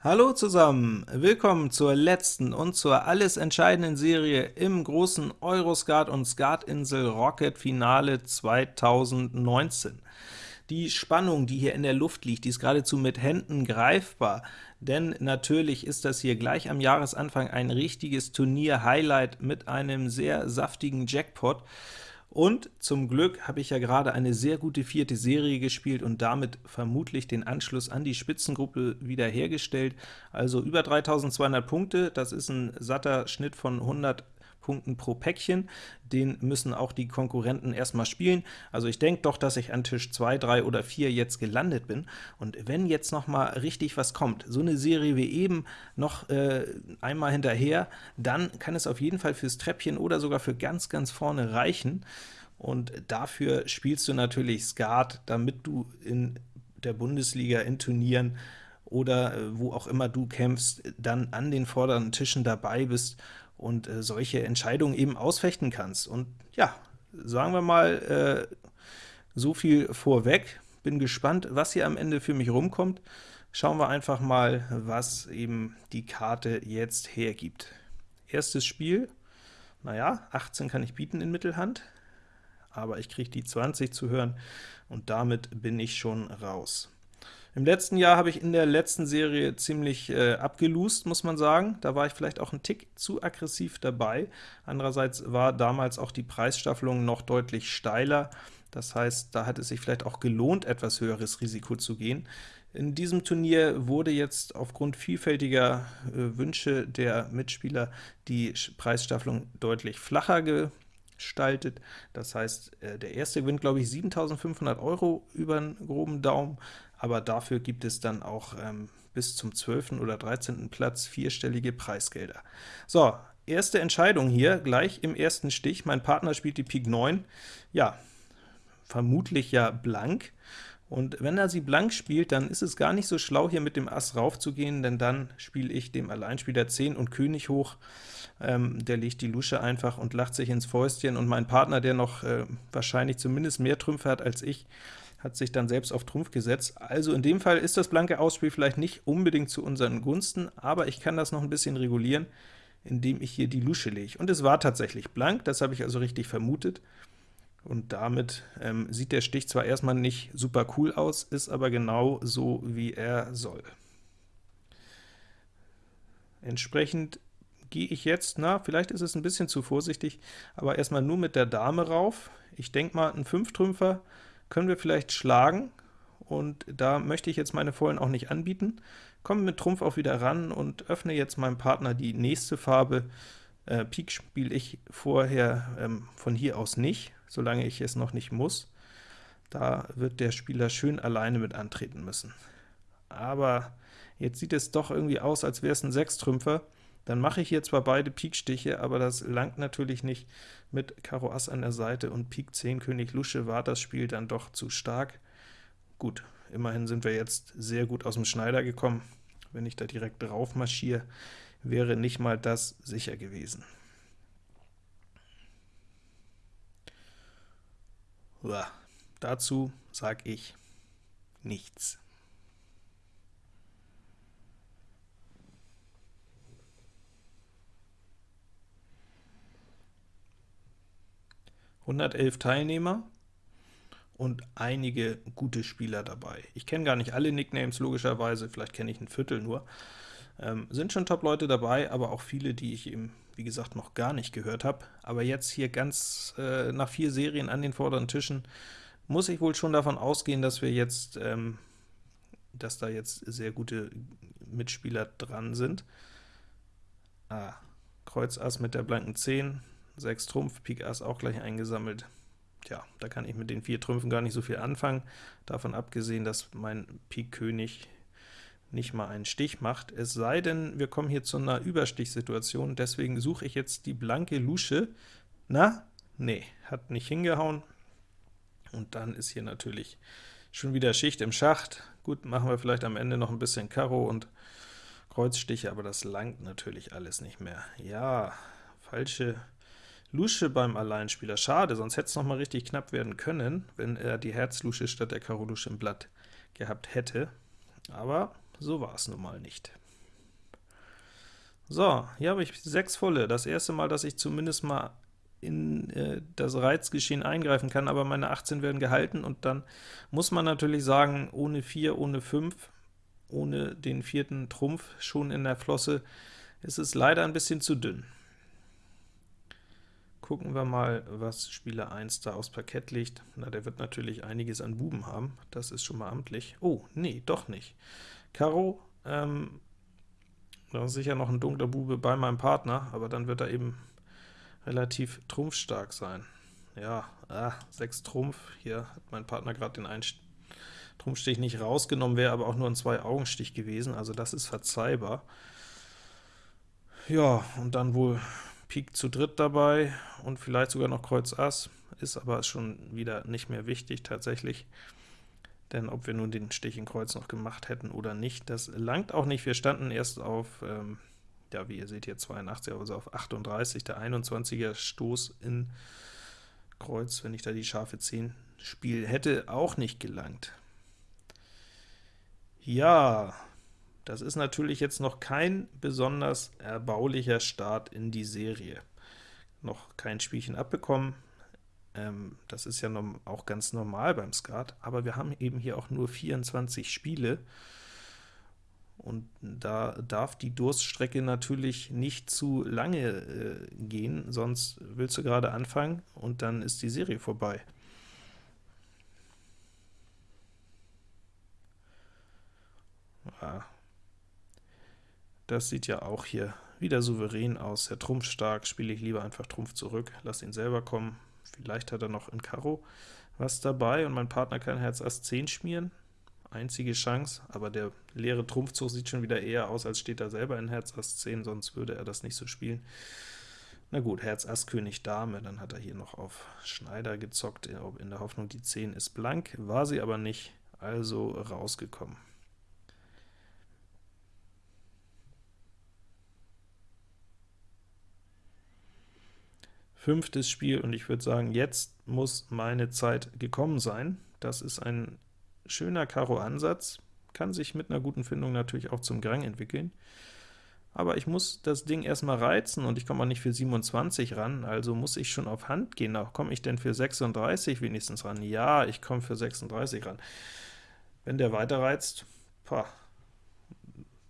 Hallo zusammen, willkommen zur letzten und zur alles entscheidenden Serie im großen Euroskat und Skatinsel Rocket Finale 2019. Die Spannung, die hier in der Luft liegt, die ist geradezu mit Händen greifbar, denn natürlich ist das hier gleich am Jahresanfang ein richtiges Turnier-Highlight mit einem sehr saftigen Jackpot. Und zum Glück habe ich ja gerade eine sehr gute vierte Serie gespielt und damit vermutlich den Anschluss an die Spitzengruppe wiederhergestellt. Also über 3200 Punkte, das ist ein satter Schnitt von 100 Punkten pro Päckchen. Den müssen auch die Konkurrenten erstmal spielen. Also ich denke doch, dass ich an Tisch 2, 3 oder 4 jetzt gelandet bin. Und wenn jetzt noch mal richtig was kommt, so eine Serie wie eben noch äh, einmal hinterher, dann kann es auf jeden Fall fürs Treppchen oder sogar für ganz, ganz vorne reichen. Und dafür spielst du natürlich Skat, damit du in der Bundesliga in Turnieren oder äh, wo auch immer du kämpfst, dann an den vorderen Tischen dabei bist und äh, solche Entscheidungen eben ausfechten kannst. Und ja, sagen wir mal, äh, so viel vorweg. Bin gespannt, was hier am Ende für mich rumkommt. Schauen wir einfach mal, was eben die Karte jetzt hergibt. Erstes Spiel, naja, 18 kann ich bieten in Mittelhand, aber ich kriege die 20 zu hören, und damit bin ich schon raus. Im letzten Jahr habe ich in der letzten Serie ziemlich äh, abgelust, muss man sagen. Da war ich vielleicht auch ein Tick zu aggressiv dabei. Andererseits war damals auch die Preisstaffelung noch deutlich steiler. Das heißt, da hat es sich vielleicht auch gelohnt, etwas höheres Risiko zu gehen. In diesem Turnier wurde jetzt aufgrund vielfältiger äh, Wünsche der Mitspieler die Preisstaffelung deutlich flacher gestaltet. Das heißt, äh, der erste gewinnt, glaube ich, 7.500 Euro über einen groben Daumen, aber dafür gibt es dann auch ähm, bis zum 12. oder 13. Platz vierstellige Preisgelder. So, erste Entscheidung hier, gleich im ersten Stich. Mein Partner spielt die Pik 9. Ja, vermutlich ja blank. Und wenn er sie blank spielt, dann ist es gar nicht so schlau, hier mit dem Ass raufzugehen, denn dann spiele ich dem Alleinspieler 10 und König hoch. Ähm, der legt die Lusche einfach und lacht sich ins Fäustchen, und mein Partner, der noch äh, wahrscheinlich zumindest mehr Trümpfe hat als ich, hat sich dann selbst auf Trumpf gesetzt. Also in dem Fall ist das blanke Ausspiel vielleicht nicht unbedingt zu unseren Gunsten, aber ich kann das noch ein bisschen regulieren, indem ich hier die Lusche lege. Und es war tatsächlich blank, das habe ich also richtig vermutet. Und damit ähm, sieht der Stich zwar erstmal nicht super cool aus, ist aber genau so, wie er soll. Entsprechend gehe ich jetzt, na, vielleicht ist es ein bisschen zu vorsichtig, aber erstmal nur mit der Dame rauf. Ich denke mal, ein Fünftrümpfer können wir vielleicht schlagen, und da möchte ich jetzt meine Vollen auch nicht anbieten. Komme mit Trumpf auch wieder ran und öffne jetzt meinem Partner die nächste Farbe. Äh, Pik spiele ich vorher ähm, von hier aus nicht, solange ich es noch nicht muss. Da wird der Spieler schön alleine mit antreten müssen. Aber jetzt sieht es doch irgendwie aus, als wäre es ein Sechstrümpfer. Dann mache ich hier zwar beide Pikstiche, aber das langt natürlich nicht. Mit Karo Ass an der Seite und Pik 10 König Lusche war das Spiel dann doch zu stark. Gut, immerhin sind wir jetzt sehr gut aus dem Schneider gekommen. Wenn ich da direkt drauf marschiere, wäre nicht mal das sicher gewesen. Uah, dazu sage ich nichts. 111 Teilnehmer und einige gute Spieler dabei. Ich kenne gar nicht alle Nicknames, logischerweise, vielleicht kenne ich ein Viertel nur. Ähm, sind schon Top-Leute dabei, aber auch viele, die ich eben, wie gesagt, noch gar nicht gehört habe. Aber jetzt hier ganz äh, nach vier Serien an den vorderen Tischen muss ich wohl schon davon ausgehen, dass wir jetzt, ähm, dass da jetzt sehr gute Mitspieler dran sind. Ah, Kreuz Ass mit der blanken 10, 6 Trumpf, Pik Ass auch gleich eingesammelt. Tja, da kann ich mit den vier Trümpfen gar nicht so viel anfangen, davon abgesehen, dass mein Pik König nicht mal einen Stich macht, es sei denn, wir kommen hier zu einer Überstichsituation, deswegen suche ich jetzt die blanke Lusche. Na? Nee, hat nicht hingehauen. Und dann ist hier natürlich schon wieder Schicht im Schacht. Gut, machen wir vielleicht am Ende noch ein bisschen Karo und Kreuzstiche, aber das langt natürlich alles nicht mehr. Ja, falsche Lusche beim Alleinspieler. Schade, sonst hätte es noch mal richtig knapp werden können, wenn er die Herzlusche statt der Karo Lusche im Blatt gehabt hätte. Aber so war es nun mal nicht. So, hier habe ich sechs volle. Das erste Mal, dass ich zumindest mal in äh, das Reizgeschehen eingreifen kann, aber meine 18 werden gehalten, und dann muss man natürlich sagen, ohne 4, ohne 5, ohne den vierten Trumpf schon in der Flosse, ist es leider ein bisschen zu dünn. Gucken wir mal, was Spieler 1 da aufs Parkett legt. Na, der wird natürlich einiges an Buben haben, das ist schon mal amtlich. Oh, nee, doch nicht. Karo, ähm, da ist sicher noch ein dunkler Bube bei meinem Partner, aber dann wird er eben relativ trumpfstark sein. Ja, ah, 6 Trumpf, hier hat mein Partner gerade den einen Trumpfstich nicht rausgenommen, wäre aber auch nur ein Zwei-Augen-Stich gewesen, also das ist verzeihbar. Ja, und dann wohl Pik zu dritt dabei und vielleicht sogar noch Kreuz Ass, ist aber schon wieder nicht mehr wichtig tatsächlich, denn ob wir nun den Stich in Kreuz noch gemacht hätten oder nicht, das langt auch nicht. Wir standen erst auf, ähm, ja, wie ihr seht hier 82, also auf 38, der 21er Stoß in Kreuz, wenn ich da die scharfe 10 spiele, hätte auch nicht gelangt. Ja, das ist natürlich jetzt noch kein besonders erbaulicher Start in die Serie. Noch kein Spielchen abbekommen, ähm, das ist ja auch ganz normal beim Skat, aber wir haben eben hier auch nur 24 Spiele, und da darf die Durststrecke natürlich nicht zu lange äh, gehen, sonst willst du gerade anfangen und dann ist die Serie vorbei. Ja, das sieht ja auch hier wieder souverän aus. Der Trumpf stark, spiele ich lieber einfach Trumpf zurück, lass ihn selber kommen. Vielleicht hat er noch in Karo was dabei, und mein Partner kann Herz Ass 10 schmieren. Einzige Chance, aber der leere Trumpfzug sieht schon wieder eher aus, als steht er selber in Herz Ass 10, sonst würde er das nicht so spielen. Na gut, Herz Ass König Dame, dann hat er hier noch auf Schneider gezockt, in der Hoffnung, die 10 ist blank, war sie aber nicht, also rausgekommen. Fünftes Spiel, und ich würde sagen, jetzt muss meine Zeit gekommen sein. Das ist ein schöner Karo-Ansatz, kann sich mit einer guten Findung natürlich auch zum Grang entwickeln. Aber ich muss das Ding erstmal reizen, und ich komme auch nicht für 27 ran, also muss ich schon auf Hand gehen. Auch komme ich denn für 36 wenigstens ran? Ja, ich komme für 36 ran. Wenn der weiter reizt, pah,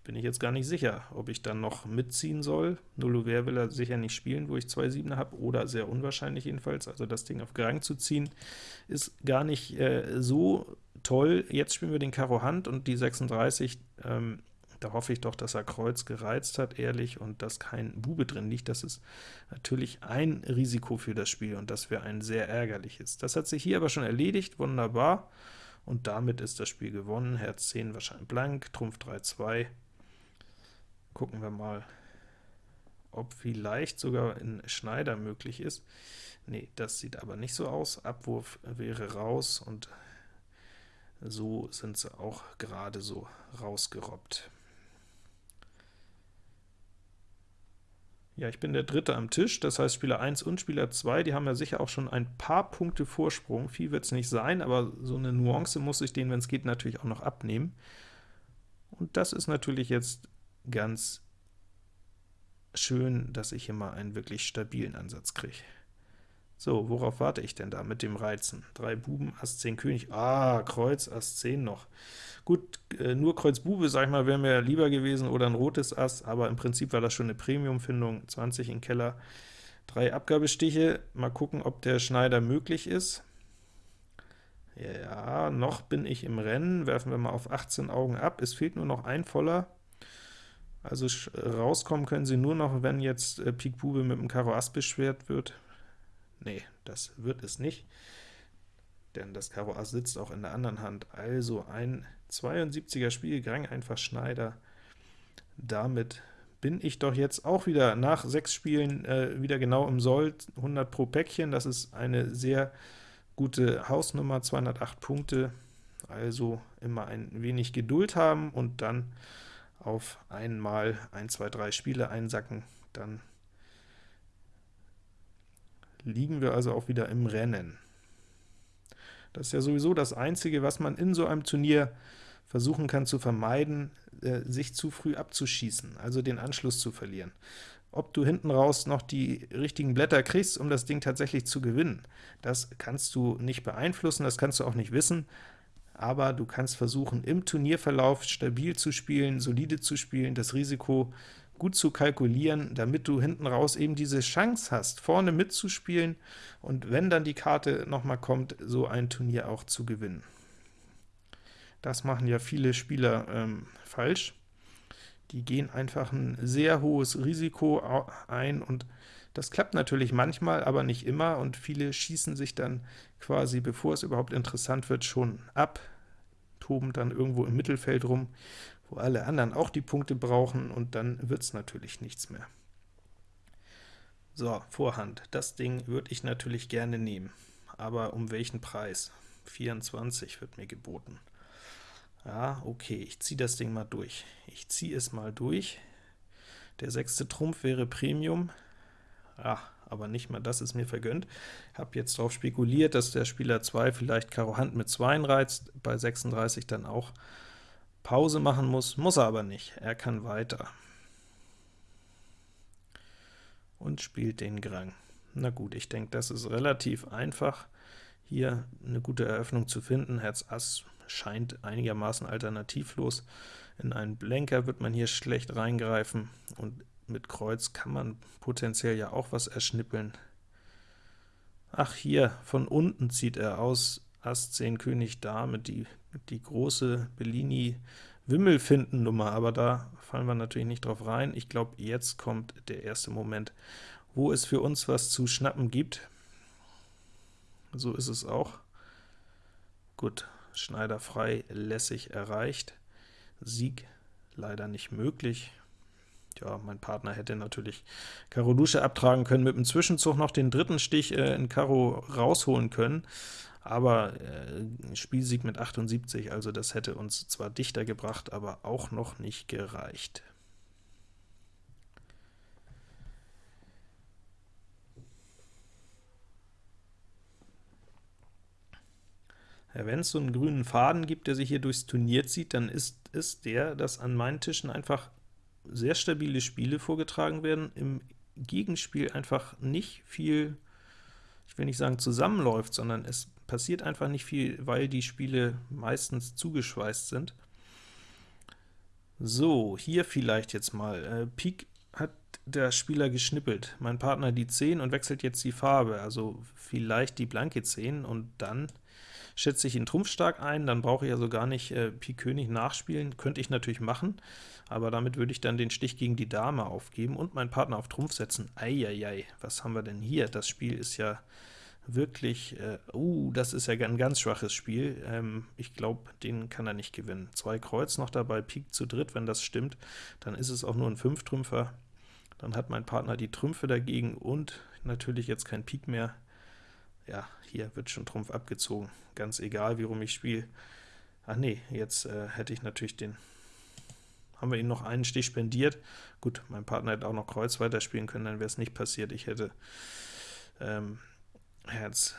bin ich jetzt gar nicht sicher, ob ich dann noch mitziehen soll. Null will er sicher nicht spielen, wo ich zwei Siebener habe, oder sehr unwahrscheinlich jedenfalls. Also das Ding auf Grang zu ziehen, ist gar nicht äh, so toll. Jetzt spielen wir den Karo Hand und die 36, ähm, da hoffe ich doch, dass er Kreuz gereizt hat, ehrlich, und dass kein Bube drin liegt. Das ist natürlich ein Risiko für das Spiel, und das wäre ein sehr ärgerliches. Das hat sich hier aber schon erledigt, wunderbar, und damit ist das Spiel gewonnen. Herz 10 wahrscheinlich blank, Trumpf 3, 2, Gucken wir mal, ob vielleicht sogar in Schneider möglich ist. Nee, das sieht aber nicht so aus. Abwurf wäre raus, und so sind sie auch gerade so rausgerobbt. Ja, ich bin der Dritte am Tisch, das heißt Spieler 1 und Spieler 2, die haben ja sicher auch schon ein paar Punkte Vorsprung. Viel wird es nicht sein, aber so eine Nuance muss ich denen, wenn es geht, natürlich auch noch abnehmen. Und das ist natürlich jetzt ganz schön, dass ich hier mal einen wirklich stabilen Ansatz kriege. So, worauf warte ich denn da mit dem Reizen? Drei Buben, Ass 10 König, ah, Kreuz, Ass 10 noch. Gut, äh, nur Kreuz Bube, sag ich mal, wäre mir lieber gewesen, oder ein rotes Ass, aber im Prinzip war das schon eine Premium-Findung, 20 in Keller. Drei Abgabestiche, mal gucken, ob der Schneider möglich ist. Ja, noch bin ich im Rennen, werfen wir mal auf 18 Augen ab, es fehlt nur noch ein voller, also rauskommen können sie nur noch, wenn jetzt äh, Pik Bube mit dem Karo Ass beschwert wird. Nee, das wird es nicht, denn das Karo Ass sitzt auch in der anderen Hand. Also ein 72er Spiel, Grang einfach Schneider. Damit bin ich doch jetzt auch wieder nach sechs Spielen äh, wieder genau im Soll, 100 pro Päckchen. Das ist eine sehr gute Hausnummer, 208 Punkte. Also immer ein wenig Geduld haben und dann auf einmal 1, 2, 3 Spiele einsacken, dann liegen wir also auch wieder im Rennen. Das ist ja sowieso das Einzige, was man in so einem Turnier versuchen kann zu vermeiden, äh, sich zu früh abzuschießen, also den Anschluss zu verlieren. Ob du hinten raus noch die richtigen Blätter kriegst, um das Ding tatsächlich zu gewinnen, das kannst du nicht beeinflussen, das kannst du auch nicht wissen, aber du kannst versuchen, im Turnierverlauf stabil zu spielen, solide zu spielen, das Risiko gut zu kalkulieren, damit du hinten raus eben diese Chance hast, vorne mitzuspielen und wenn dann die Karte nochmal kommt, so ein Turnier auch zu gewinnen. Das machen ja viele Spieler ähm, falsch. Die gehen einfach ein sehr hohes Risiko ein, und das klappt natürlich manchmal, aber nicht immer, und viele schießen sich dann quasi, bevor es überhaupt interessant wird, schon ab, toben dann irgendwo im Mittelfeld rum, wo alle anderen auch die Punkte brauchen, und dann wird es natürlich nichts mehr. So, Vorhand. Das Ding würde ich natürlich gerne nehmen, aber um welchen Preis? 24 wird mir geboten. Ja, okay, ich ziehe das Ding mal durch. Ich ziehe es mal durch. Der sechste Trumpf wäre Premium. Ja, aber nicht mal das ist mir vergönnt. Ich habe jetzt darauf spekuliert, dass der Spieler 2 vielleicht Karo Hand mit 2 reizt, bei 36 dann auch Pause machen muss, muss er aber nicht. Er kann weiter. Und spielt den Grang. Na gut, ich denke, das ist relativ einfach, hier eine gute Eröffnung zu finden. Herz Ass scheint einigermaßen alternativlos. In einen Blenker wird man hier schlecht reingreifen, und mit Kreuz kann man potenziell ja auch was erschnippeln. Ach, hier, von unten zieht er aus, Ass 10 König Dame, die, die große Bellini-Wimmelfinden-Nummer, aber da fallen wir natürlich nicht drauf rein. Ich glaube, jetzt kommt der erste Moment, wo es für uns was zu schnappen gibt. So ist es auch. Gut, Schneider frei, lässig erreicht. Sieg leider nicht möglich. Ja, mein Partner hätte natürlich Karo Lusche abtragen können, mit dem Zwischenzug noch den dritten Stich äh, in Karo rausholen können, aber äh, Spielsieg mit 78, also das hätte uns zwar dichter gebracht, aber auch noch nicht gereicht. Wenn es so einen grünen Faden gibt, der sich hier durchs Turnier zieht, dann ist es der, dass an meinen Tischen einfach sehr stabile Spiele vorgetragen werden, im Gegenspiel einfach nicht viel, ich will nicht sagen zusammenläuft, sondern es passiert einfach nicht viel, weil die Spiele meistens zugeschweißt sind. So, hier vielleicht jetzt mal. Äh, Pik hat der Spieler geschnippelt, mein Partner die 10 und wechselt jetzt die Farbe, also vielleicht die blanke 10, und dann schätze ich ihn trumpfstark ein, dann brauche ich also gar nicht äh, Pik König nachspielen, könnte ich natürlich machen, aber damit würde ich dann den Stich gegen die Dame aufgeben und meinen Partner auf Trumpf setzen. Eieiei, was haben wir denn hier? Das Spiel ist ja wirklich, äh, uh, das ist ja ein ganz schwaches Spiel. Ähm, ich glaube, den kann er nicht gewinnen. Zwei Kreuz noch dabei, Pik zu dritt, wenn das stimmt, dann ist es auch nur ein Fünftrümpfer. Dann hat mein Partner die Trümpfe dagegen und natürlich jetzt kein Pik mehr ja, hier wird schon Trumpf abgezogen, ganz egal, wie rum ich spiele. Ach nee, jetzt äh, hätte ich natürlich den, haben wir ihm noch einen Stich spendiert. Gut, mein Partner hätte auch noch Kreuz weiterspielen können, dann wäre es nicht passiert. Ich hätte ähm, Herz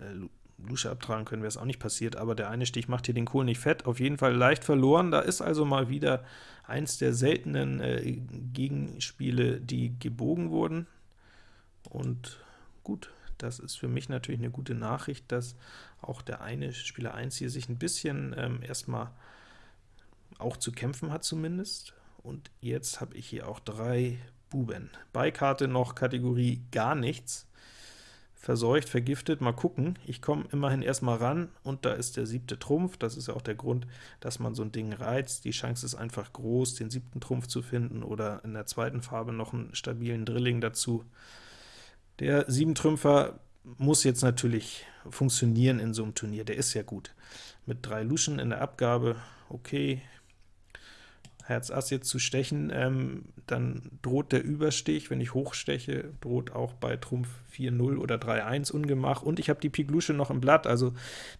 äh, Lusche abtragen können, wäre es auch nicht passiert, aber der eine Stich macht hier den Kohl nicht fett. Auf jeden Fall leicht verloren. Da ist also mal wieder eins der seltenen äh, Gegenspiele, die gebogen wurden. Und gut, das ist für mich natürlich eine gute Nachricht, dass auch der eine Spieler 1 hier sich ein bisschen ähm, erstmal auch zu kämpfen hat zumindest. Und jetzt habe ich hier auch drei Buben. Beikarte noch Kategorie gar nichts. Verseucht, vergiftet, mal gucken. Ich komme immerhin erstmal ran, und da ist der siebte Trumpf. Das ist ja auch der Grund, dass man so ein Ding reizt. Die Chance ist einfach groß, den siebten Trumpf zu finden, oder in der zweiten Farbe noch einen stabilen Drilling dazu. Der 7-Trümpfer muss jetzt natürlich funktionieren in so einem Turnier, der ist ja gut. Mit drei Luschen in der Abgabe, okay, Herz Ass jetzt zu stechen, ähm, dann droht der Überstich, wenn ich hochsteche, droht auch bei Trumpf 4-0 oder 3-1 Ungemach, und ich habe die Pik Lusche noch im Blatt, also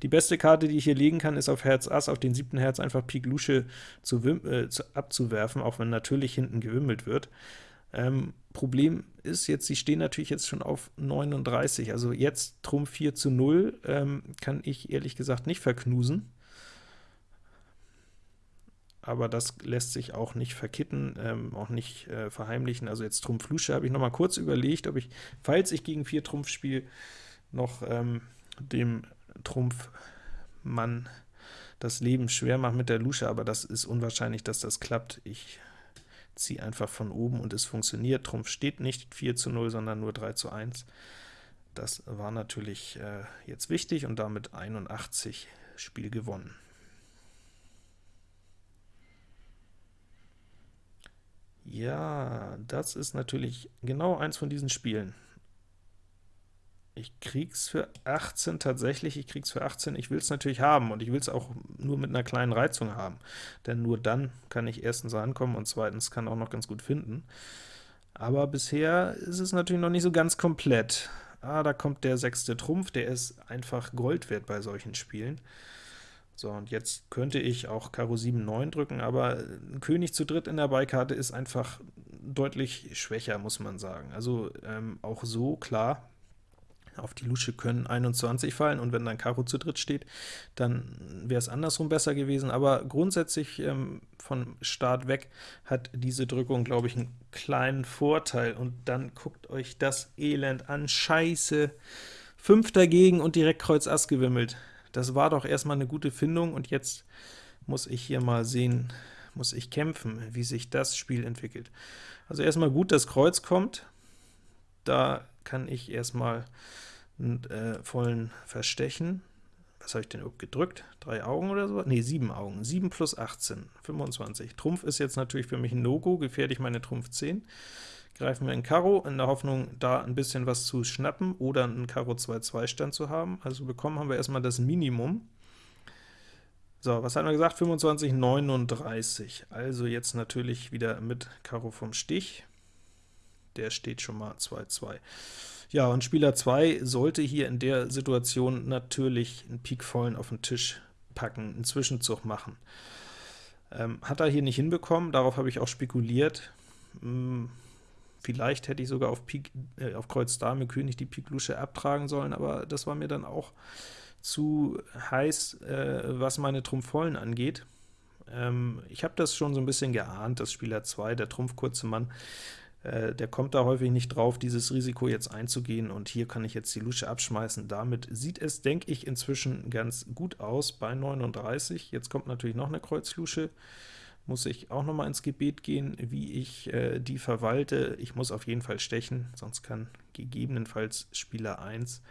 die beste Karte, die ich hier legen kann, ist auf Herz Ass, auf den siebten Herz einfach Pik Lusche zu, äh, zu, abzuwerfen, auch wenn natürlich hinten gewimmelt wird. Ähm, Problem ist jetzt, sie stehen natürlich jetzt schon auf 39, also jetzt Trumpf 4 zu 0 ähm, kann ich ehrlich gesagt nicht verknusen. aber das lässt sich auch nicht verkitten, ähm, auch nicht äh, verheimlichen. Also jetzt Trumpf Lusche habe ich noch mal kurz überlegt, ob ich, falls ich gegen 4 Trumpf spiele, noch ähm, dem Trumpfmann das Leben schwer mache mit der Lusche, aber das ist unwahrscheinlich, dass das klappt. Ich ziehe einfach von oben und es funktioniert. Trumpf steht nicht 4 zu 0, sondern nur 3 zu 1. Das war natürlich äh, jetzt wichtig und damit 81 Spiel gewonnen. Ja, das ist natürlich genau eins von diesen Spielen. Ich krieg's für 18 tatsächlich, ich krieg's für 18, ich will es natürlich haben, und ich will es auch nur mit einer kleinen Reizung haben, denn nur dann kann ich erstens rankommen und zweitens kann auch noch ganz gut finden. Aber bisher ist es natürlich noch nicht so ganz komplett. Ah, da kommt der sechste Trumpf, der ist einfach Gold wert bei solchen Spielen. So, und jetzt könnte ich auch Karo 7, 9 drücken, aber ein König zu dritt in der Beikarte ist einfach deutlich schwächer, muss man sagen. Also ähm, auch so, klar, auf die Lusche können 21 fallen, und wenn dann Karo zu dritt steht, dann wäre es andersrum besser gewesen, aber grundsätzlich ähm, von Start weg hat diese Drückung, glaube ich, einen kleinen Vorteil, und dann guckt euch das Elend an, scheiße, 5 dagegen und direkt Kreuz Ass gewimmelt. Das war doch erstmal eine gute Findung, und jetzt muss ich hier mal sehen, muss ich kämpfen, wie sich das Spiel entwickelt. Also erstmal gut, dass Kreuz kommt, da kann ich erstmal einen äh, vollen verstechen. Was habe ich denn überhaupt gedrückt? Drei Augen oder so? Ne, sieben Augen. 7 plus 18, 25. Trumpf ist jetzt natürlich für mich ein No-Go, gefährlich meine Trumpf 10. Greifen wir in Karo, in der Hoffnung, da ein bisschen was zu schnappen oder einen Karo 2-2 Stand zu haben. Also bekommen haben wir erstmal das Minimum. So, was hatten wir gesagt? 25, 39. Also jetzt natürlich wieder mit Karo vom Stich. Der steht schon mal 2-2. Ja, und Spieler 2 sollte hier in der Situation natürlich einen Pik vollen auf den Tisch packen, einen Zwischenzug machen. Ähm, hat er hier nicht hinbekommen, darauf habe ich auch spekuliert. Hm, vielleicht hätte ich sogar auf, Pik, äh, auf Kreuz Dame König die Pik Lusche abtragen sollen, aber das war mir dann auch zu heiß, äh, was meine Trumpf-Vollen angeht. Ähm, ich habe das schon so ein bisschen geahnt, dass Spieler 2, der Trumpf-kurze Mann, äh, der kommt da häufig nicht drauf, dieses Risiko jetzt einzugehen, und hier kann ich jetzt die Lusche abschmeißen. Damit sieht es, denke ich, inzwischen ganz gut aus bei 39. Jetzt kommt natürlich noch eine Kreuzlusche, muss ich auch noch mal ins Gebet gehen, wie ich äh, die verwalte. Ich muss auf jeden Fall stechen, sonst kann gegebenenfalls Spieler 1,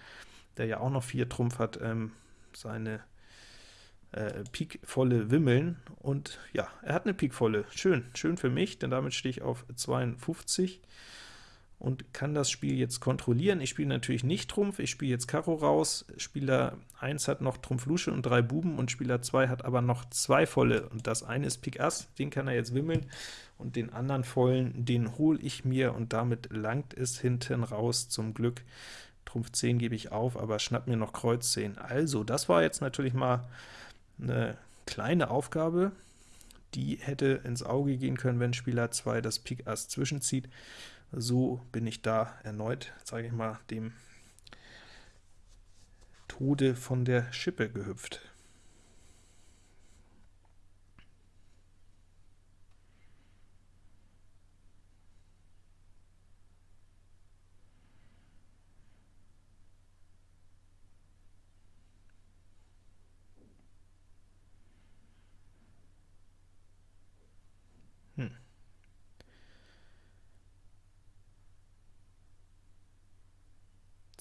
der ja auch noch 4 Trumpf hat, ähm, seine äh, Pikvolle wimmeln, und ja, er hat eine Pikvolle. Schön, schön für mich, denn damit stehe ich auf 52 und kann das Spiel jetzt kontrollieren. Ich spiele natürlich nicht Trumpf, ich spiele jetzt Karo raus. Spieler 1 hat noch Trumpf Lusche und drei Buben, und Spieler 2 hat aber noch zwei volle, und das eine ist Pik Ass, den kann er jetzt wimmeln, und den anderen vollen, den hole ich mir, und damit langt es hinten raus zum Glück. Trumpf 10 gebe ich auf, aber schnapp mir noch Kreuz 10. Also, das war jetzt natürlich mal eine kleine Aufgabe, die hätte ins Auge gehen können, wenn Spieler 2 das Pik Ass zwischenzieht. So bin ich da erneut, sage ich mal, dem Tode von der Schippe gehüpft.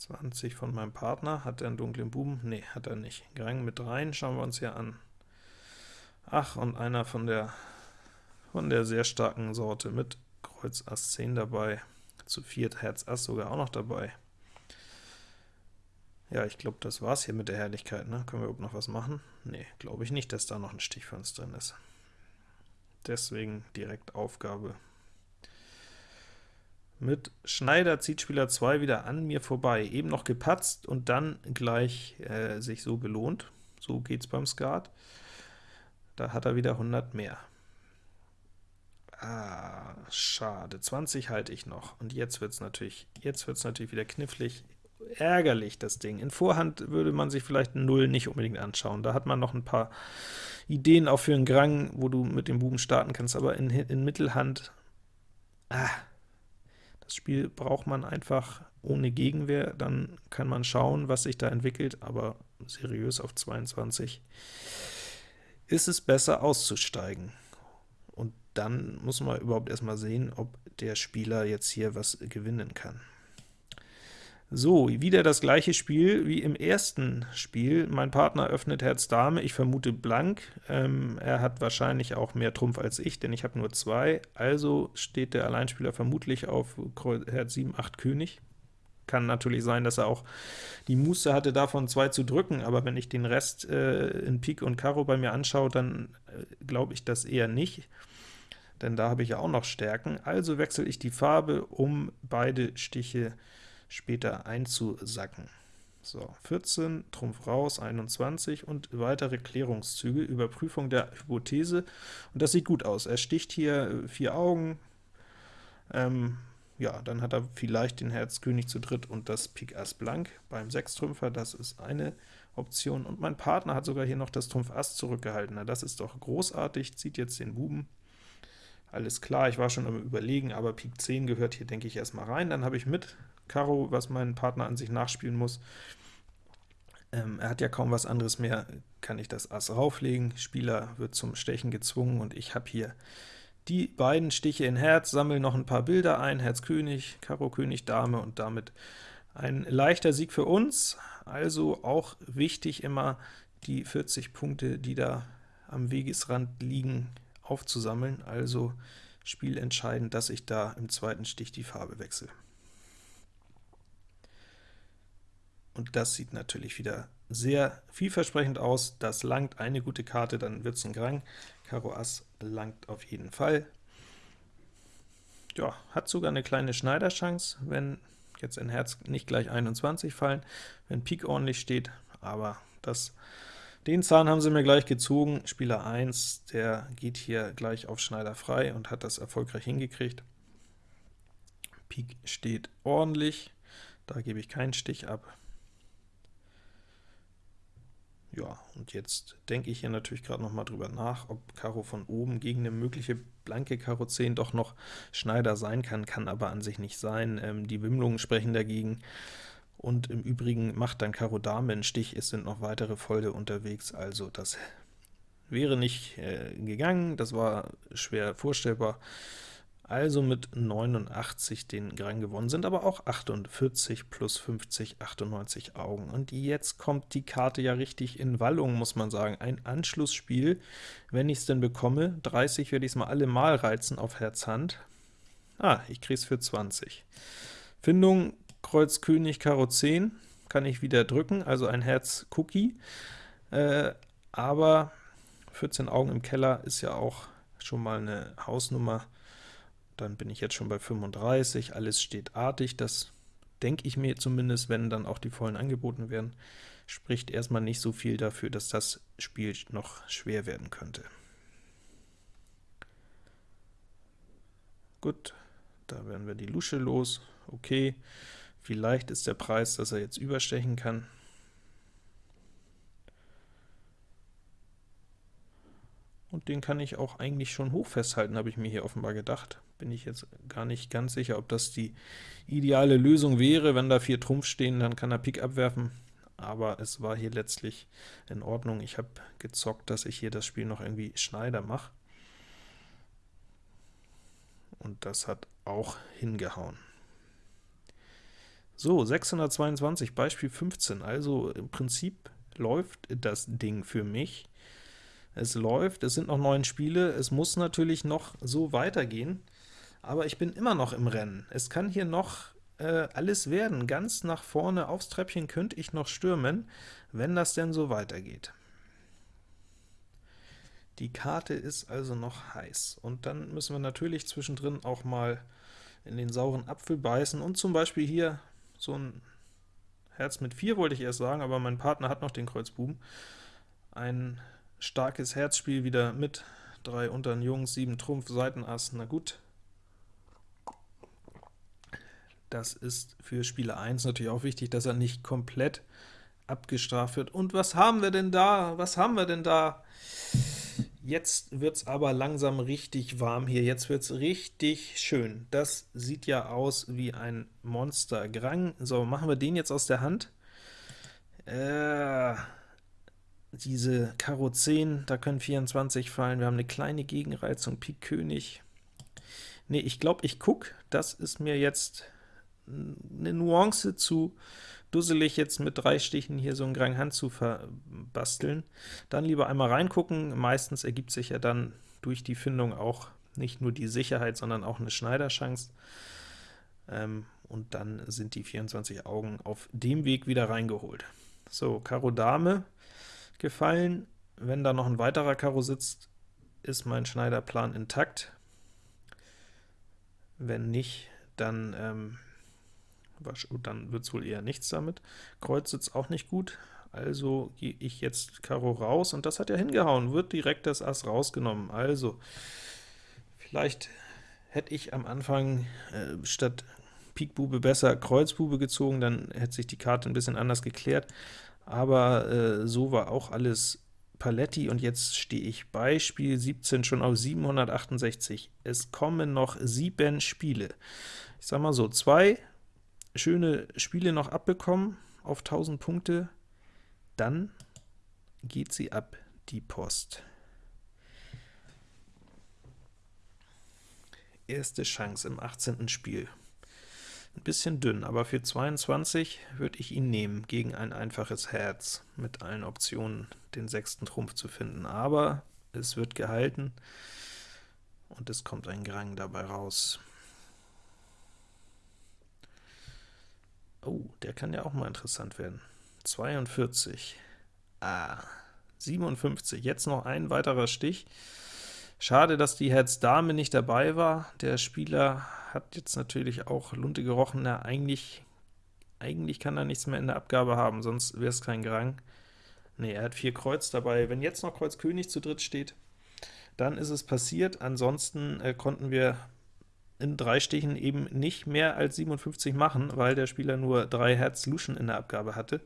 20 von meinem Partner. Hat er einen dunklen Buben? Ne, hat er nicht. Gerang mit rein, schauen wir uns hier an. Ach, und einer von der, von der sehr starken Sorte mit Kreuz Ass 10 dabei. Zu viert Herz Ass sogar auch noch dabei. Ja, ich glaube, das war's hier mit der Herrlichkeit, ne? Können wir überhaupt noch was machen? Ne, glaube ich nicht, dass da noch ein Stich für uns drin ist. Deswegen direkt Aufgabe mit Schneider zieht Spieler 2 wieder an mir vorbei, eben noch gepatzt und dann gleich äh, sich so belohnt. So geht's beim Skat. Da hat er wieder 100 mehr. Ah, schade. 20 halte ich noch. Und jetzt wird es natürlich, jetzt wird's natürlich wieder knifflig. Ärgerlich, das Ding. In Vorhand würde man sich vielleicht 0 nicht unbedingt anschauen. Da hat man noch ein paar Ideen auch für einen Grang, wo du mit dem Buben starten kannst, aber in, in Mittelhand, ah, das Spiel braucht man einfach ohne Gegenwehr, dann kann man schauen, was sich da entwickelt, aber seriös auf 22 ist es besser auszusteigen. Und dann muss man überhaupt erstmal sehen, ob der Spieler jetzt hier was gewinnen kann. So, wieder das gleiche Spiel wie im ersten Spiel. Mein Partner öffnet Herz Dame, ich vermute blank. Ähm, er hat wahrscheinlich auch mehr Trumpf als ich, denn ich habe nur zwei. Also steht der Alleinspieler vermutlich auf Herz 7, 8 König. Kann natürlich sein, dass er auch die Muße hatte, davon zwei zu drücken, aber wenn ich den Rest äh, in Pik und Karo bei mir anschaue, dann äh, glaube ich das eher nicht, denn da habe ich ja auch noch Stärken. Also wechsle ich die Farbe, um beide Stiche zu später einzusacken. So, 14, Trumpf raus, 21 und weitere Klärungszüge, Überprüfung der Hypothese, und das sieht gut aus. Er sticht hier äh, vier Augen, ähm, ja, dann hat er vielleicht den Herz König zu dritt und das Pik Ass blank beim Sechstrümpfer, das ist eine Option, und mein Partner hat sogar hier noch das Trumpf Ass zurückgehalten, na, das ist doch großartig, zieht jetzt den Buben, alles klar, ich war schon am überlegen, aber Pik 10 gehört hier, denke ich, erstmal rein, dann habe ich mit Karo, was mein Partner an sich nachspielen muss. Ähm, er hat ja kaum was anderes mehr, kann ich das Ass rauflegen, Spieler wird zum Stechen gezwungen, und ich habe hier die beiden Stiche in Herz, sammle noch ein paar Bilder ein, Herz König, Karo König, Dame, und damit ein leichter Sieg für uns, also auch wichtig immer die 40 Punkte, die da am Wegesrand liegen, aufzusammeln, also spielentscheidend, dass ich da im zweiten Stich die Farbe wechsle. Und das sieht natürlich wieder sehr vielversprechend aus. Das langt eine gute Karte, dann wird es ein Grang. Karo Ass langt auf jeden Fall. Ja, hat sogar eine kleine Schneiderchance, wenn jetzt in Herz nicht gleich 21 fallen, wenn Pik ordentlich steht, aber das, den Zahn haben sie mir gleich gezogen. Spieler 1, der geht hier gleich auf Schneider frei und hat das erfolgreich hingekriegt. Pik steht ordentlich, da gebe ich keinen Stich ab. Ja, und jetzt denke ich hier natürlich gerade noch mal drüber nach, ob Karo von oben gegen eine mögliche blanke Karo 10 doch noch Schneider sein kann, kann aber an sich nicht sein. Ähm, die Wimmlungen sprechen dagegen, und im Übrigen macht dann Karo Dame einen Stich, es sind noch weitere Folge unterwegs, also das wäre nicht äh, gegangen, das war schwer vorstellbar. Also mit 89 den Grang gewonnen, sind aber auch 48 plus 50, 98 Augen. Und jetzt kommt die Karte ja richtig in Wallung, muss man sagen. Ein Anschlussspiel, wenn ich es denn bekomme. 30 werde ich es mal alle mal reizen auf Herz Hand. Ah, ich kriege es für 20. Findung Kreuz König Karo 10 kann ich wieder drücken, also ein Herz Cookie, äh, aber 14 Augen im Keller ist ja auch schon mal eine Hausnummer, dann bin ich jetzt schon bei 35, alles steht artig, das denke ich mir zumindest, wenn dann auch die vollen angeboten werden, spricht erstmal nicht so viel dafür, dass das Spiel noch schwer werden könnte. Gut, da werden wir die Lusche los, okay, vielleicht ist der Preis, dass er jetzt überstechen kann. und den kann ich auch eigentlich schon hoch festhalten, habe ich mir hier offenbar gedacht. Bin ich jetzt gar nicht ganz sicher, ob das die ideale Lösung wäre. Wenn da vier Trumpf stehen, dann kann er Pik abwerfen, aber es war hier letztlich in Ordnung. Ich habe gezockt, dass ich hier das Spiel noch irgendwie Schneider mache. Und das hat auch hingehauen. So, 622, Beispiel 15, also im Prinzip läuft das Ding für mich. Es läuft, es sind noch neun Spiele, es muss natürlich noch so weitergehen, aber ich bin immer noch im Rennen. Es kann hier noch äh, alles werden. Ganz nach vorne aufs Treppchen könnte ich noch stürmen, wenn das denn so weitergeht. Die Karte ist also noch heiß, und dann müssen wir natürlich zwischendrin auch mal in den sauren Apfel beißen und zum Beispiel hier so ein Herz mit 4 wollte ich erst sagen, aber mein Partner hat noch den Kreuzbuben, ein starkes Herzspiel wieder mit drei unteren Jungs, 7 Trumpf, Seitenass, na gut. Das ist für Spieler 1 natürlich auch wichtig, dass er nicht komplett abgestraft wird. Und was haben wir denn da? Was haben wir denn da? Jetzt wird es aber langsam richtig warm hier, jetzt wird es richtig schön. Das sieht ja aus wie ein Monster-Grang. So, machen wir den jetzt aus der Hand. Äh, diese Karo 10, da können 24 fallen. Wir haben eine kleine Gegenreizung, Pik König. Ne, ich glaube, ich gucke. Das ist mir jetzt eine Nuance zu dusselig, jetzt mit drei Stichen hier so ein Grand Hand zu verbasteln. Dann lieber einmal reingucken, meistens ergibt sich ja dann durch die Findung auch nicht nur die Sicherheit, sondern auch eine Schneiderchance. Ähm, und dann sind die 24 Augen auf dem Weg wieder reingeholt. So, Karo Dame gefallen. Wenn da noch ein weiterer Karo sitzt, ist mein Schneiderplan intakt. Wenn nicht, dann ähm, dann wird es wohl eher nichts damit. Kreuz sitzt auch nicht gut, also gehe ich jetzt Karo raus, und das hat ja hingehauen, wird direkt das Ass rausgenommen. Also, vielleicht hätte ich am Anfang äh, statt Pik Bube besser Kreuzbube gezogen, dann hätte sich die Karte ein bisschen anders geklärt, aber äh, so war auch alles Paletti, und jetzt stehe ich bei Spiel 17 schon auf 768. Es kommen noch sieben Spiele. Ich sag mal so, zwei schöne Spiele noch abbekommen auf 1000 Punkte, dann geht sie ab, die Post. Erste Chance im 18. Spiel. Ein bisschen dünn, aber für 22 würde ich ihn nehmen, gegen ein einfaches Herz, mit allen Optionen den sechsten Trumpf zu finden. Aber es wird gehalten, und es kommt ein Grang dabei raus. Oh, der kann ja auch mal interessant werden. 42. Ah, 57. Jetzt noch ein weiterer Stich. Schade, dass die Herz-Dame nicht dabei war. Der Spieler hat jetzt natürlich auch Lunte gerochen. Na, eigentlich, eigentlich kann er nichts mehr in der Abgabe haben, sonst wäre es kein Grang. Ne, er hat vier Kreuz dabei. Wenn jetzt noch Kreuz König zu dritt steht, dann ist es passiert. Ansonsten äh, konnten wir in drei Stichen eben nicht mehr als 57 machen, weil der Spieler nur drei Herz Luschen in der Abgabe hatte.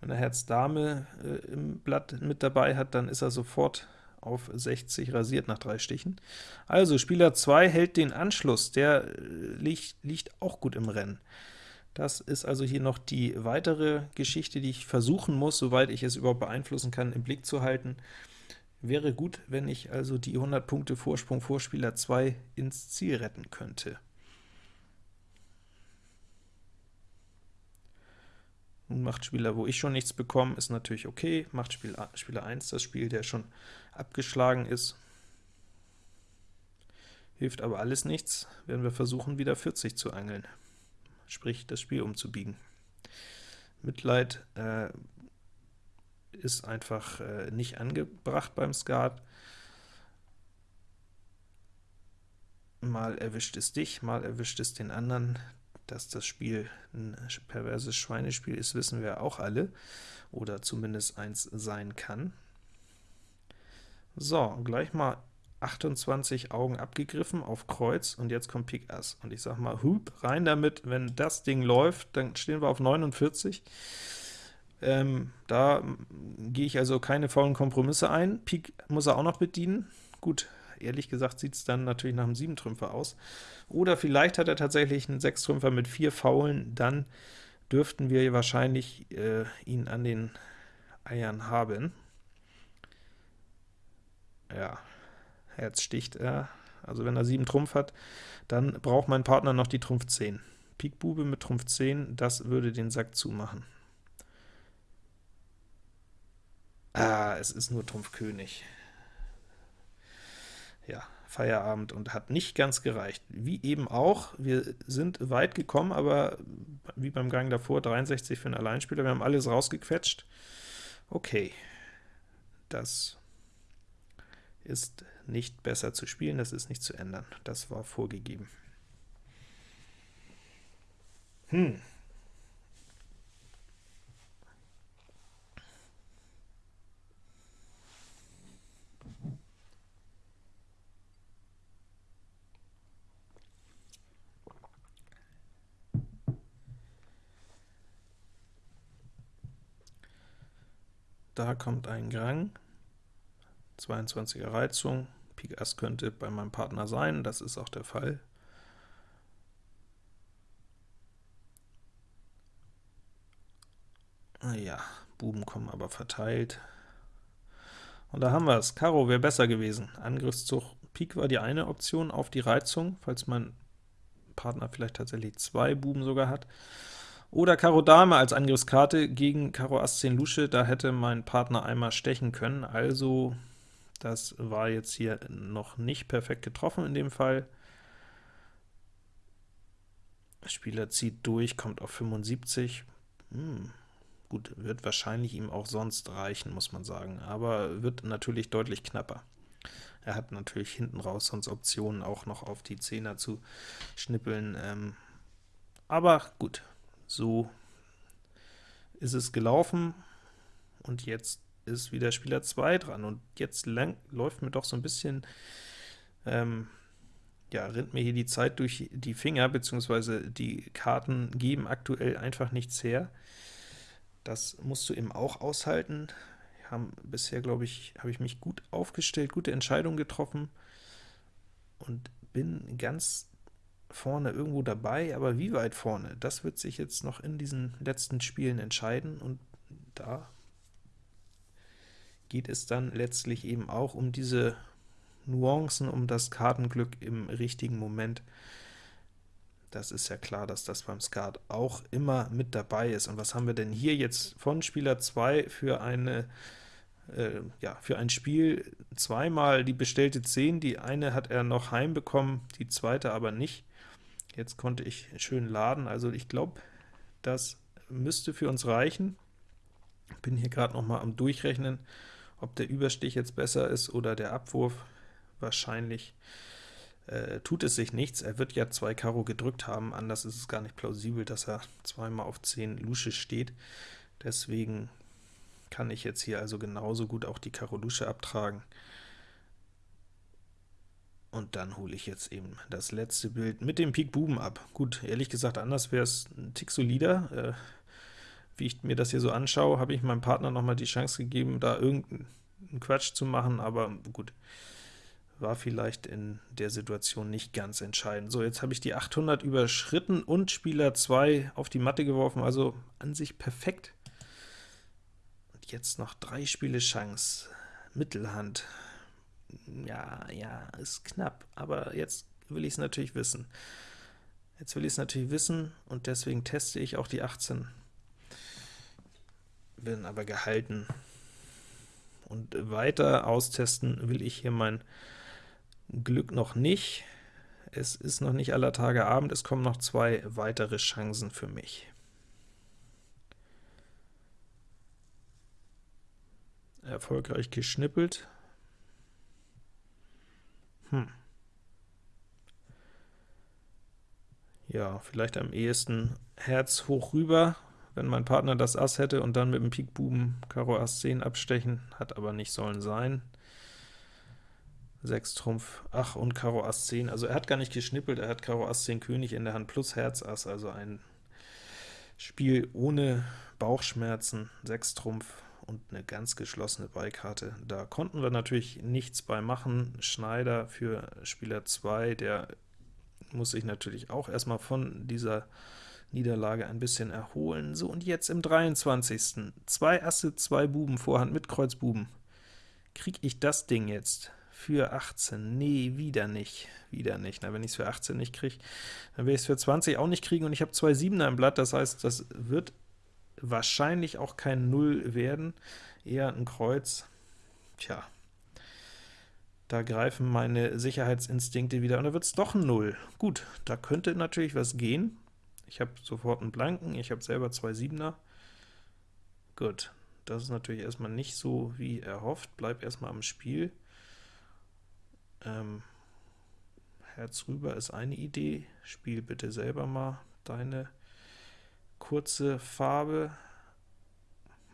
Wenn er Herz Dame äh, im Blatt mit dabei hat, dann ist er sofort auf 60 rasiert nach drei Stichen. Also Spieler 2 hält den Anschluss, der äh, liegt, liegt auch gut im Rennen. Das ist also hier noch die weitere Geschichte, die ich versuchen muss, soweit ich es überhaupt beeinflussen kann, im Blick zu halten. Wäre gut, wenn ich also die 100 Punkte Vorsprung vor Spieler 2 ins Ziel retten könnte. Nun macht Spieler, wo ich schon nichts bekomme, ist natürlich okay. Macht Spieler 1 das Spiel, der schon abgeschlagen ist. Hilft aber alles nichts, werden wir versuchen, wieder 40 zu angeln, sprich das Spiel umzubiegen. Mitleid äh, ist einfach äh, nicht angebracht beim Skat. Mal erwischt es dich, mal erwischt es den anderen. Dass das Spiel ein perverses Schweinespiel ist, wissen wir auch alle, oder zumindest eins sein kann. So, gleich mal 28 Augen abgegriffen auf Kreuz, und jetzt kommt Pik Ass. Und ich sag mal, hup, rein damit, wenn das Ding läuft, dann stehen wir auf 49. Ähm, da gehe ich also keine faulen Kompromisse ein. Pik muss er auch noch bedienen. Gut, ehrlich gesagt sieht es dann natürlich nach einem 7-Trümpfer aus. Oder vielleicht hat er tatsächlich einen 6-Trümpfer mit 4 Faulen, dann dürften wir wahrscheinlich äh, ihn an den Eiern haben. Ja, Herz sticht er. Also wenn er 7 Trumpf hat, dann braucht mein Partner noch die Trumpf 10. Pik Bube mit Trumpf 10, das würde den Sack zumachen. Ah, es ist nur Trumpf König. Ja, Feierabend und hat nicht ganz gereicht. Wie eben auch, wir sind weit gekommen, aber wie beim Gang davor, 63 für einen Alleinspieler, wir haben alles rausgequetscht. Okay, das ist nicht besser zu spielen, das ist nicht zu ändern. Das war vorgegeben. Hm, Da kommt ein Grang. 22er Reizung, Pik Ass könnte bei meinem Partner sein, das ist auch der Fall. Ja, Buben kommen aber verteilt. Und da haben wir es. Karo wäre besser gewesen. Angriffszug Pik war die eine Option auf die Reizung, falls mein Partner vielleicht tatsächlich zwei Buben sogar hat. Oder Karo Dame als Angriffskarte gegen Karo Ass 10 Lusche, da hätte mein Partner einmal stechen können, also das war jetzt hier noch nicht perfekt getroffen in dem Fall. Spieler zieht durch, kommt auf 75. Hm, gut, wird wahrscheinlich ihm auch sonst reichen, muss man sagen, aber wird natürlich deutlich knapper. Er hat natürlich hinten raus sonst Optionen, auch noch auf die Zehner zu schnippeln. Ähm, aber gut, so ist es gelaufen, und jetzt ist wieder Spieler 2 dran, und jetzt läuft mir doch so ein bisschen, ähm, ja, rinnt mir hier die Zeit durch die Finger, beziehungsweise die Karten geben aktuell einfach nichts her. Das musst du eben auch aushalten haben bisher, glaube ich, habe ich mich gut aufgestellt, gute Entscheidungen getroffen und bin ganz vorne irgendwo dabei, aber wie weit vorne, das wird sich jetzt noch in diesen letzten Spielen entscheiden, und da geht es dann letztlich eben auch um diese Nuancen, um das Kartenglück im richtigen Moment. Das ist ja klar, dass das beim Skat auch immer mit dabei ist. Und was haben wir denn hier jetzt von Spieler 2 für eine äh, ja, für ein Spiel zweimal die bestellte 10, die eine hat er noch heimbekommen, die zweite aber nicht. Jetzt konnte ich schön laden, also ich glaube, das müsste für uns reichen. Bin hier gerade noch mal am Durchrechnen, ob der Überstich jetzt besser ist oder der Abwurf. Wahrscheinlich äh, tut es sich nichts, er wird ja zwei Karo gedrückt haben, anders ist es gar nicht plausibel, dass er zweimal auf 10 Lusche steht. Deswegen kann ich jetzt hier also genauso gut auch die Karo Lusche abtragen. Und dann hole ich jetzt eben das letzte Bild mit dem Pik Buben ab. Gut, ehrlich gesagt, anders wäre es ein Tick solider. Äh, wie ich mir das hier so anschaue, habe ich meinem Partner noch mal die Chance gegeben, da irgendeinen Quatsch zu machen, aber gut, war vielleicht in der Situation nicht ganz entscheidend. So, jetzt habe ich die 800 überschritten und Spieler 2 auf die Matte geworfen, also an sich perfekt. Und jetzt noch drei Spiele Chance. Mittelhand. Ja, ja, ist knapp, aber jetzt will ich es natürlich wissen. Jetzt will ich es natürlich wissen, und deswegen teste ich auch die 18. Bin aber gehalten. Und weiter austesten will ich hier mein Glück noch nicht. Es ist noch nicht aller Tage Abend, es kommen noch zwei weitere Chancen für mich. Erfolgreich geschnippelt. Hm. Ja, vielleicht am ehesten Herz hoch rüber, wenn mein Partner das Ass hätte und dann mit dem Pik Buben Karo Ass 10 abstechen, hat aber nicht sollen sein. 6 Trumpf, ach, und Karo Ass 10. Also er hat gar nicht geschnippelt, er hat Karo Ass 10 König in der Hand plus Herz Ass, also ein Spiel ohne Bauchschmerzen, 6 Trumpf und eine ganz geschlossene Beikarte. Da konnten wir natürlich nichts bei machen. Schneider für Spieler 2, der muss sich natürlich auch erstmal von dieser Niederlage ein bisschen erholen. So, und jetzt im 23. Zwei Asse, zwei Buben, Vorhand mit Kreuz Buben. Krieg ich das Ding jetzt? für 18. Nee, wieder nicht. Wieder nicht. Na, wenn ich es für 18 nicht kriege, dann werde ich es für 20 auch nicht kriegen, und ich habe zwei 7er im Blatt, das heißt, das wird wahrscheinlich auch kein 0 werden, eher ein Kreuz. Tja, da greifen meine Sicherheitsinstinkte wieder, und da wird es doch ein 0. Gut, da könnte natürlich was gehen. Ich habe sofort einen Blanken, ich habe selber zwei 7er. Gut, das ist natürlich erstmal nicht so wie erhofft, bleib erstmal am Spiel. Ähm, Herz rüber ist eine Idee. Spiel bitte selber mal deine kurze Farbe.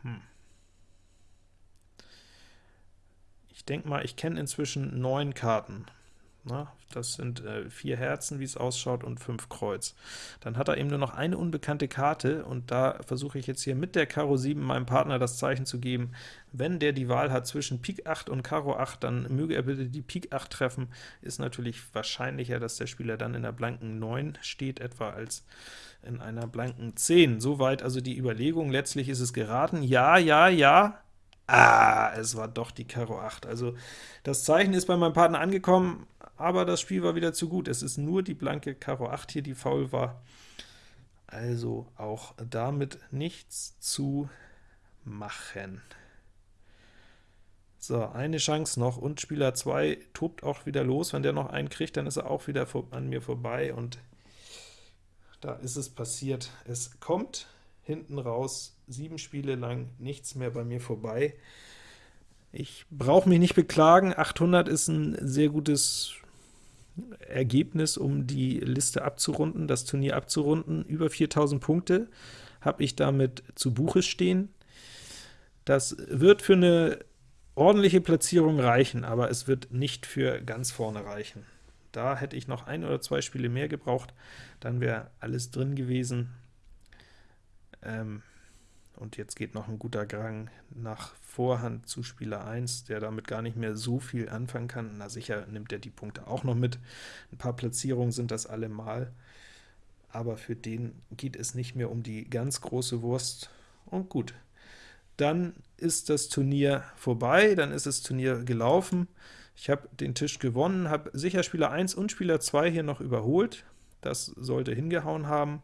Hm. Ich denke mal, ich kenne inzwischen neun Karten. Na, das sind äh, vier Herzen, wie es ausschaut, und fünf Kreuz. Dann hat er eben nur noch eine unbekannte Karte, und da versuche ich jetzt hier mit der Karo 7 meinem Partner das Zeichen zu geben, wenn der die Wahl hat zwischen Pik 8 und Karo 8, dann möge er bitte die Pik 8 treffen. Ist natürlich wahrscheinlicher, dass der Spieler dann in der blanken 9 steht, etwa als in einer blanken 10. Soweit also die Überlegung. Letztlich ist es geraten. Ja, ja, ja, Ah, es war doch die Karo 8. Also das Zeichen ist bei meinem Partner angekommen, aber das Spiel war wieder zu gut. Es ist nur die blanke Karo 8 hier, die faul war. Also auch damit nichts zu machen. So, eine Chance noch, und Spieler 2 tobt auch wieder los. Wenn der noch einen kriegt, dann ist er auch wieder an mir vorbei, und da ist es passiert. Es kommt hinten raus, sieben Spiele lang nichts mehr bei mir vorbei. Ich brauche mich nicht beklagen, 800 ist ein sehr gutes Ergebnis, um die Liste abzurunden, das Turnier abzurunden. Über 4000 Punkte habe ich damit zu Buche stehen. Das wird für eine ordentliche Platzierung reichen, aber es wird nicht für ganz vorne reichen. Da hätte ich noch ein oder zwei Spiele mehr gebraucht, dann wäre alles drin gewesen. Ähm, und jetzt geht noch ein guter Gang nach Vorhand zu Spieler 1, der damit gar nicht mehr so viel anfangen kann. Na sicher nimmt er die Punkte auch noch mit. Ein paar Platzierungen sind das allemal, aber für den geht es nicht mehr um die ganz große Wurst. Und gut, dann ist das Turnier vorbei, dann ist das Turnier gelaufen. Ich habe den Tisch gewonnen, habe sicher Spieler 1 und Spieler 2 hier noch überholt. Das sollte hingehauen haben.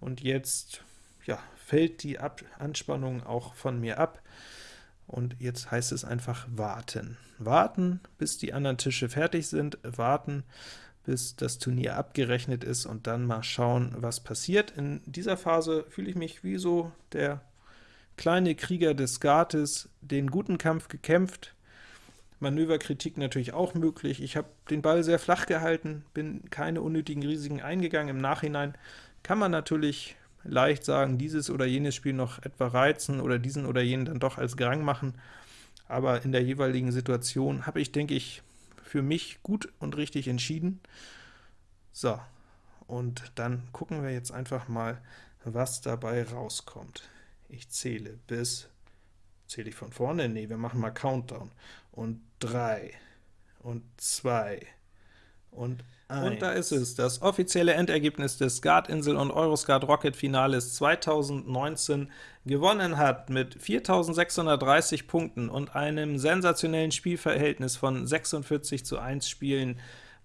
Und jetzt ja, fällt die ab Anspannung auch von mir ab. Und jetzt heißt es einfach warten. Warten, bis die anderen Tische fertig sind, warten, bis das Turnier abgerechnet ist, und dann mal schauen, was passiert. In dieser Phase fühle ich mich wie so der kleine Krieger des Skates, den guten Kampf gekämpft, Manöverkritik natürlich auch möglich. Ich habe den Ball sehr flach gehalten, bin keine unnötigen Risiken eingegangen. Im Nachhinein kann man natürlich leicht sagen, dieses oder jenes Spiel noch etwa reizen oder diesen oder jenen dann doch als Grang machen, aber in der jeweiligen Situation habe ich, denke ich, für mich gut und richtig entschieden. So, und dann gucken wir jetzt einfach mal, was dabei rauskommt. Ich zähle bis, zähle ich von vorne? Nee, wir machen mal Countdown. Und 3 und 2 und und da ist es, das offizielle Endergebnis des Skat-Insel- und Euroskat-Rocket-Finales 2019 gewonnen hat mit 4.630 Punkten und einem sensationellen Spielverhältnis von 46 zu 1 Spielen.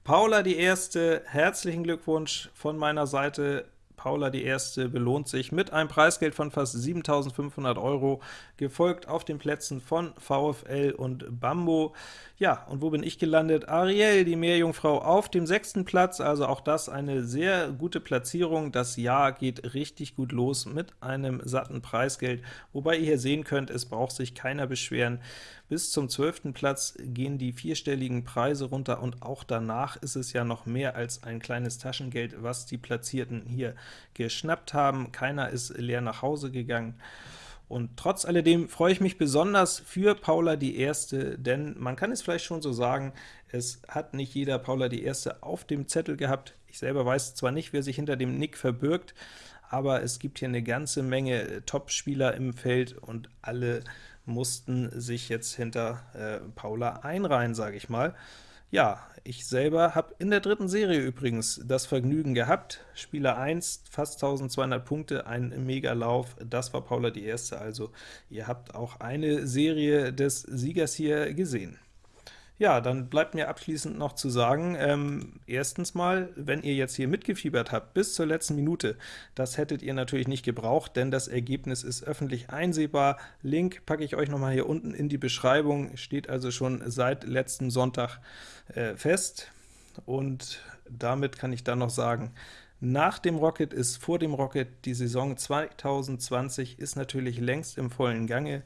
Paula die Erste, herzlichen Glückwunsch von meiner Seite Paula die Erste belohnt sich mit einem Preisgeld von fast 7.500 Euro, gefolgt auf den Plätzen von VfL und Bambo. Ja, und wo bin ich gelandet? Ariel, die Meerjungfrau, auf dem sechsten Platz, also auch das eine sehr gute Platzierung. Das Jahr geht richtig gut los mit einem satten Preisgeld, wobei ihr hier sehen könnt, es braucht sich keiner beschweren. Bis zum zwölften Platz gehen die vierstelligen Preise runter, und auch danach ist es ja noch mehr als ein kleines Taschengeld, was die Platzierten hier geschnappt haben. Keiner ist leer nach Hause gegangen. Und trotz alledem freue ich mich besonders für Paula die Erste, denn man kann es vielleicht schon so sagen, es hat nicht jeder Paula die Erste auf dem Zettel gehabt. Ich selber weiß zwar nicht, wer sich hinter dem Nick verbirgt, aber es gibt hier eine ganze Menge Top-Spieler im Feld, und alle mussten sich jetzt hinter äh, Paula einreihen, sage ich mal. Ja, ich selber habe in der dritten Serie übrigens das Vergnügen gehabt. Spieler 1, fast 1200 Punkte, ein Megalauf, das war Paula die erste, also ihr habt auch eine Serie des Siegers hier gesehen. Ja, dann bleibt mir abschließend noch zu sagen, ähm, erstens mal, wenn ihr jetzt hier mitgefiebert habt bis zur letzten Minute, das hättet ihr natürlich nicht gebraucht, denn das Ergebnis ist öffentlich einsehbar. Link packe ich euch nochmal hier unten in die Beschreibung, steht also schon seit letztem Sonntag äh, fest. Und damit kann ich dann noch sagen, nach dem Rocket ist vor dem Rocket die Saison 2020 ist natürlich längst im vollen Gange.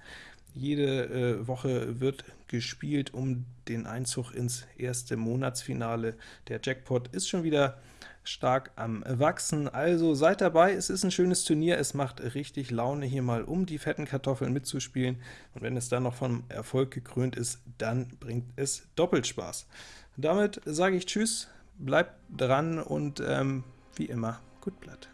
Jede äh, Woche wird gespielt um den Einzug ins erste Monatsfinale. Der Jackpot ist schon wieder stark am Wachsen, also seid dabei, es ist ein schönes Turnier, es macht richtig Laune, hier mal um die fetten Kartoffeln mitzuspielen, und wenn es dann noch vom Erfolg gekrönt ist, dann bringt es doppelt Spaß. Damit sage ich Tschüss, bleibt dran und ähm, wie immer, gut Blatt.